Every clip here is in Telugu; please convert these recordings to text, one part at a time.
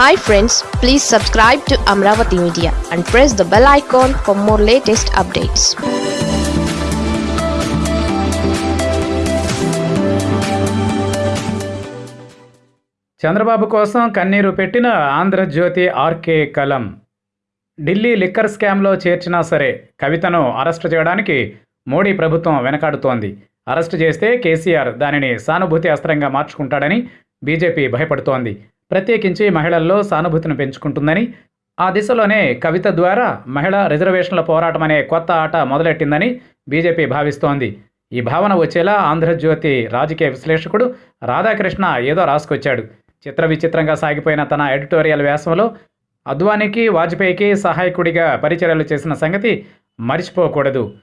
Hi friends please subscribe to Amaravati media and press the bell icon for more latest updates Chandrababu కోసం కన్నీరు పెట్టిన ఆంధ్రజ్యోతి ఆర్కే కలం. ఢిల్లీ లిక్కర్ స్కామ్లో చేర్చినా సరే కవితను అరెస్టు చేయడానికి మోడీ ప్రభుత్వం వెనకాడుతోంది. అరెస్టు చేస్తే కేసీఆర్ దానిని సానుభూతి అస్త్రంగా మార్చుకుంటాడని బీజేపీ భయపడుతోంది. ప్రత్యేకించి మహిళల్లో సానుభూతిని పెంచుకుంటుందని ఆ దిశలోనే కవిత ద్వారా మహిళా రిజర్వేషన్ల పోరాటం అనే కొత్త ఆట మొదలెట్టిందని బీజేపీ భావిస్తోంది. ఈ భావన వచ్చేలా ఆంధ్రజ్యోతి రాజకీయ విశ్లేషకుడు రాధాకృష్ణ ఏదో రాసుకొచ్చాడు. చిత్ర విచిత్రంగా సాగిపోయిన తన ఎడిటోరియల్ వ్యాసంలో అద్వానీకి వాజ్పేయికి సహాయకుడిగా పరిచర్యలు చేసిన సంగతి మరిచిపోకూడదు.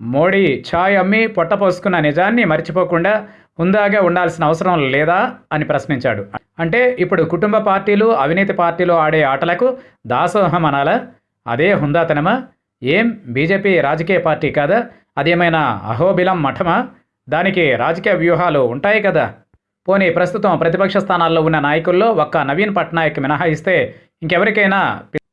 మోడీ ఛాయ్ అమ్మి పొట్టపోసుకున్న నిజాన్ని మర్చిపోకుండా హుందాగా ఉండాల్సిన అవసరం లేదా? అని ప్రశ్నించాడు. అంటే ఇప్పుడు కుటుంబ పార్టీలు అవినీతి పార్టీలు ఆడే ఆటలకు దాసోహం అనాలా? అదే హుందాతనమా? ఏం బీజేపీ రాజకీయ పార్టీ కాదా? అదేమైనా అహోబిలం మఠమా? దానికి రాజకీయ వ్యూహాలు ఉంటాయి కదా. పోనీ ప్రస్తుతం ప్రతిపక్ష స్థానాల్లో ఉన్న నాయకుల్లో ఒక్క నవీన్ పట్నాయక్ మినహాయిస్తే ఇంకెవరికైనా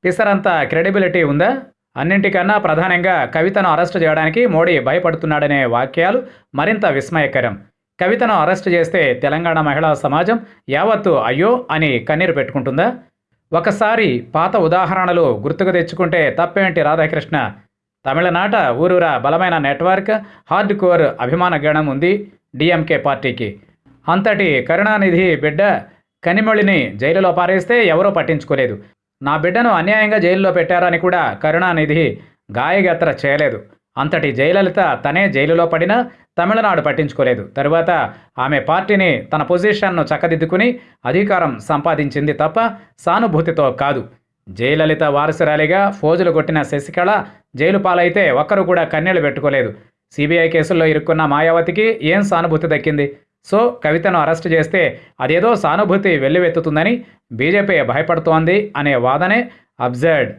పిసరంత క్రెడిబిలిటీ ఉందా? అన్నింటికన్నా ప్రధానంగా కవితను అరెస్టు చేయడానికి మోడీ భయపడుతున్నాడనే వాక్యాలు మరింత విస్మయకరం. కవితను అరెస్ట్ చేస్తే తెలంగాణ మహిళా సమాజం యావత్తు అయ్యో అని కన్నీరు పెట్టుకుంటుందా? ఒకసారి పాత ఉదాహరణలు గుర్తుకు తెచ్చుకుంటే తప్పేంటి రాధాకృష్ణ? తమిళనాట ఊరూరా బలమైన నెట్వర్క్ హార్డ్ కోర్ అభిమాన గణం ఉంది డిఎంకే పార్టీకి. అంతటి కరుణానిధి బిడ్డ కనిమొళిని జైలులో పారేస్తే ఎవరూ పట్టించుకోలేదు. నా బిడ్డను అన్యాయంగా జైల్లో పెట్టారని కూడా కరుణానిధి గాయగత్ర చేయలేదు. అంతటి జయలలిత తనే జైలులో పడినా తమిళనాడు పట్టించుకోలేదు. తరువాత ఆమె పార్టీని తన పొజిషన్ను చక్కదిద్దుకుని అధికారం సంపాదించింది తప్ప సానుభూతితో కాదు. జయలలిత వారసురాలిగా ఫోజులు కొట్టిన శశికళ జైలు పాలైతే ఒక్కరు కూడా కన్నీళ్ళు పెట్టుకోలేదు. సిబిఐ కేసుల్లో ఇరుక్కున్న మాయావతికి ఏం సానుభూతి దక్కింది? సో కవితను అరెస్టు చేస్తే అదేదో సానుభూతి వెల్లువెత్తుతుందని బీజేపీ భయపడుతోంది అనే వాదనే అబ్జర్డ్.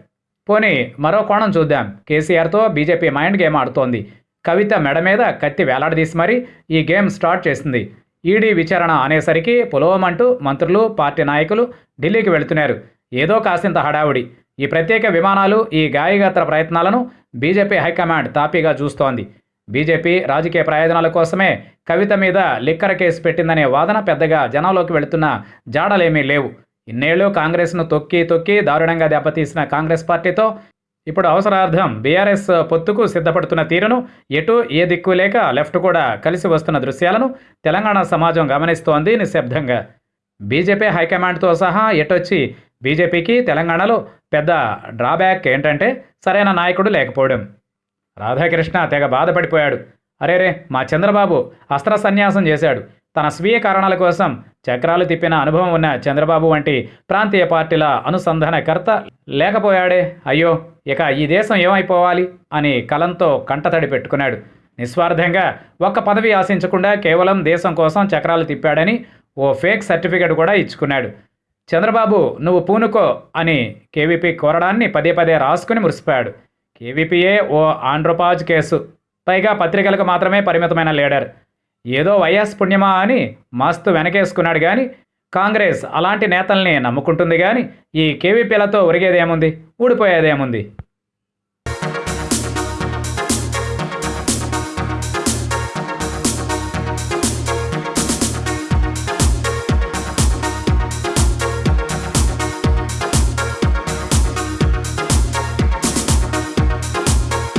పోనీ మరో కోణం చూద్దాం. కేసీఆర్తో బీజేపీ మైండ్ గేమ్ ఆడుతోంది. కవిత మెడ మీద కత్తి వేలాడదీసి మరీ ఈ గేమ్ స్టార్ట్ చేసింది. ఈడీ విచారణ అనేసరికి పులవమంటూ మంత్రులు పార్టీ నాయకులు ఢిల్లీకి వెళుతున్నారు. ఏదో కాసింత హడావుడి. ఈ ప్రత్యేక విమానాలు ఈ గాయగాత్ర ప్రయత్నాలను బీజేపీ హైకమాండ్ తాపీగా చూస్తోంది. బీజేపీ రాజకీయ ప్రయోజనాల కోసమే కవిత మీద లిక్కర కేసు పెట్టిందనే వాదన పెద్దగా జనంలోకి వెళుతున్న జాడలేమీ లేవు. ఇన్నేళ్ళు కాంగ్రెస్ను తొక్కి తొక్కి దారుణంగా దెబ్బతీసిన కాంగ్రెస్ పార్టీతో ఇప్పుడు అవసరార్థం బీఆర్ఎస్ పొత్తుకు సిద్ధపడుతున్న తీరును ఎటు ఏ దిక్కు లేక లెఫ్ట్ కూడా కలిసి వస్తున్న దృశ్యాలను తెలంగాణ సమాజం గమనిస్తోంది నిశ్శబ్దంగా. బీజేపీ హైకమాండ్తో సహా ఎటొచ్చి బీజేపీకి తెలంగాణలో పెద్ద డ్రాబ్యాక్ ఏంటంటే సరైన నాయకుడు లేకపోవడం. రాధాకృష్ణ తెగ బాధపడిపోయాడు. అరేరే మా చంద్రబాబు అస్త్ర సన్యాసం చేశాడు. తన స్వీయ కారణాల కోసం చక్రాలు తిప్పిన అనుభవం ఉన్న చంద్రబాబు వంటి ప్రాంతీయ పార్టీల అనుసంధానకర్త లేకపోయాడే. అయ్యో! ఇక ఈ దేశం ఏమైపోవాలి అని కలంతో కంటతడి పెట్టుకున్నాడు. నిస్వార్థంగా ఒక్క పదవి ఆశించకుండా కేవలం దేశం కోసం చక్రాలు తిప్పాడని ఓ ఫేక్ సర్టిఫికెట్ కూడా ఇచ్చుకున్నాడు. చంద్రబాబు నువ్వు పూనుకో అని కేవీపీ కోరడాన్ని పదే పదే రాసుకుని మురిసిపోయాడు. కేవీపీఏ ఓ ఆండ్రోపాజ్ కేసు. పైగా పత్రికలకు మాత్రమే పరిమితమైన లీడర్. ఏదో వైఎస్ పుణ్యమా అని మస్తు వెనకేసుకున్నాడు కానీ కాంగ్రెస్ అలాంటి నేతల్ని నమ్ముకుంటుంది కానీ ఈ కేవీపీలతో ఒరిగేదేముంది? ఊడిపోయేదేముంది?